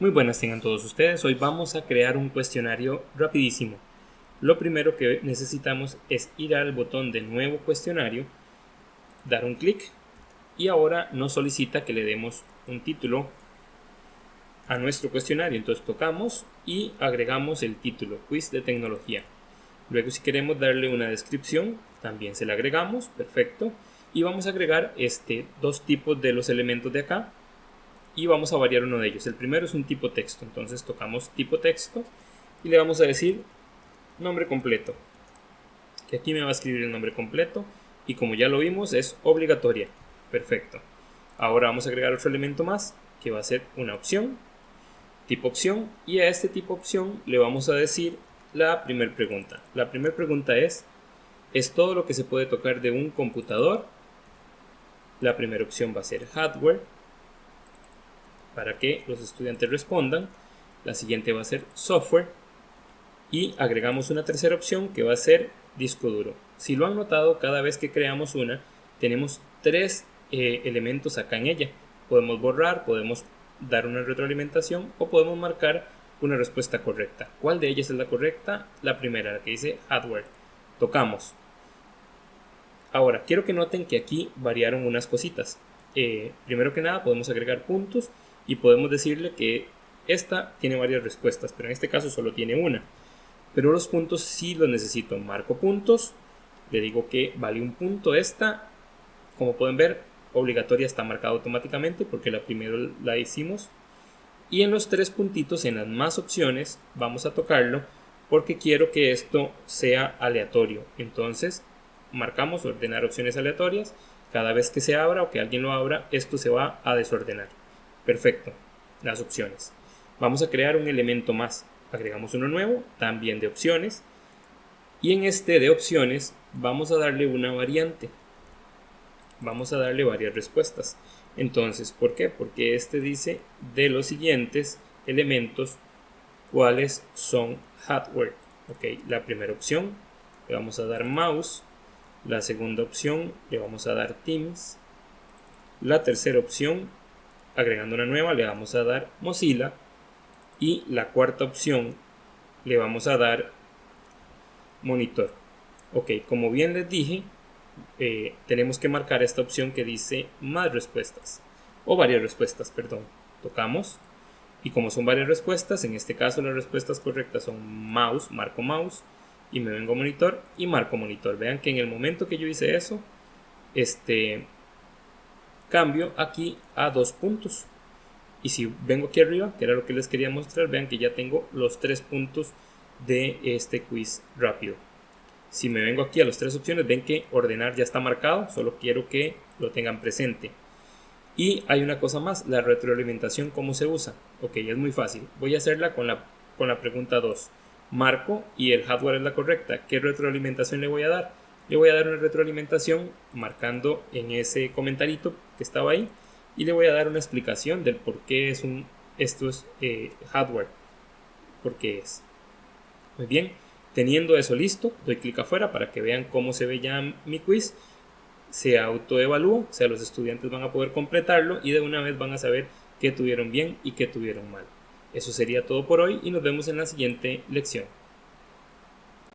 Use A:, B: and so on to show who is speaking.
A: Muy buenas tengan todos ustedes, hoy vamos a crear un cuestionario rapidísimo. Lo primero que necesitamos es ir al botón de nuevo cuestionario, dar un clic y ahora nos solicita que le demos un título a nuestro cuestionario. Entonces tocamos y agregamos el título, quiz de tecnología. Luego si queremos darle una descripción, también se la agregamos, perfecto. Y vamos a agregar este, dos tipos de los elementos de acá, y vamos a variar uno de ellos. El primero es un tipo texto, entonces tocamos tipo texto y le vamos a decir nombre completo. Que aquí me va a escribir el nombre completo y como ya lo vimos es obligatoria. Perfecto. Ahora vamos a agregar otro elemento más que va a ser una opción, tipo opción y a este tipo opción le vamos a decir la primera pregunta. La primera pregunta es, ¿es todo lo que se puede tocar de un computador? La primera opción va a ser hardware para que los estudiantes respondan. La siguiente va a ser software y agregamos una tercera opción que va a ser disco duro. Si lo han notado, cada vez que creamos una, tenemos tres eh, elementos acá en ella. Podemos borrar, podemos dar una retroalimentación o podemos marcar una respuesta correcta. ¿Cuál de ellas es la correcta? La primera, la que dice hardware. Tocamos. Ahora, quiero que noten que aquí variaron unas cositas. Eh, primero que nada, podemos agregar puntos y podemos decirle que esta tiene varias respuestas, pero en este caso solo tiene una. Pero los puntos sí los necesito. Marco puntos, le digo que vale un punto esta. Como pueden ver, obligatoria está marcada automáticamente porque la primera la hicimos. Y en los tres puntitos, en las más opciones, vamos a tocarlo porque quiero que esto sea aleatorio. Entonces, marcamos ordenar opciones aleatorias. Cada vez que se abra o que alguien lo abra, esto se va a desordenar. Perfecto, las opciones. Vamos a crear un elemento más. Agregamos uno nuevo, también de opciones. Y en este de opciones vamos a darle una variante. Vamos a darle varias respuestas. Entonces, ¿por qué? Porque este dice de los siguientes elementos cuáles son hardware. Ok, la primera opción le vamos a dar mouse. La segunda opción le vamos a dar Teams. La tercera opción agregando una nueva le vamos a dar Mozilla. Y la cuarta opción le vamos a dar monitor. Ok como bien les dije eh, tenemos que marcar esta opción que dice más respuestas. O varias respuestas perdón. Tocamos. Y como son varias respuestas en este caso las respuestas correctas son mouse marco mouse y me vengo monitor y marco monitor. Vean que en el momento que yo hice eso este cambio aquí a dos puntos. Y si vengo aquí arriba que era lo que les quería mostrar vean que ya tengo los tres puntos de este quiz rápido. Si me vengo aquí a las tres opciones ven que ordenar ya está marcado solo quiero que lo tengan presente. Y hay una cosa más la retroalimentación cómo se usa ok es muy fácil. Voy a hacerla con la con la pregunta 2 marco y el hardware es la correcta. Qué retroalimentación le voy a dar le voy a dar una retroalimentación marcando en ese comentarito que estaba ahí y le voy a dar una explicación del por qué es un, esto es eh, hardware, por qué es. Muy bien, teniendo eso listo, doy clic afuera para que vean cómo se ve ya mi quiz. Se autoevalúa, o sea, los estudiantes van a poder completarlo y de una vez van a saber qué tuvieron bien y qué tuvieron mal. Eso sería todo por hoy y nos vemos en la siguiente lección.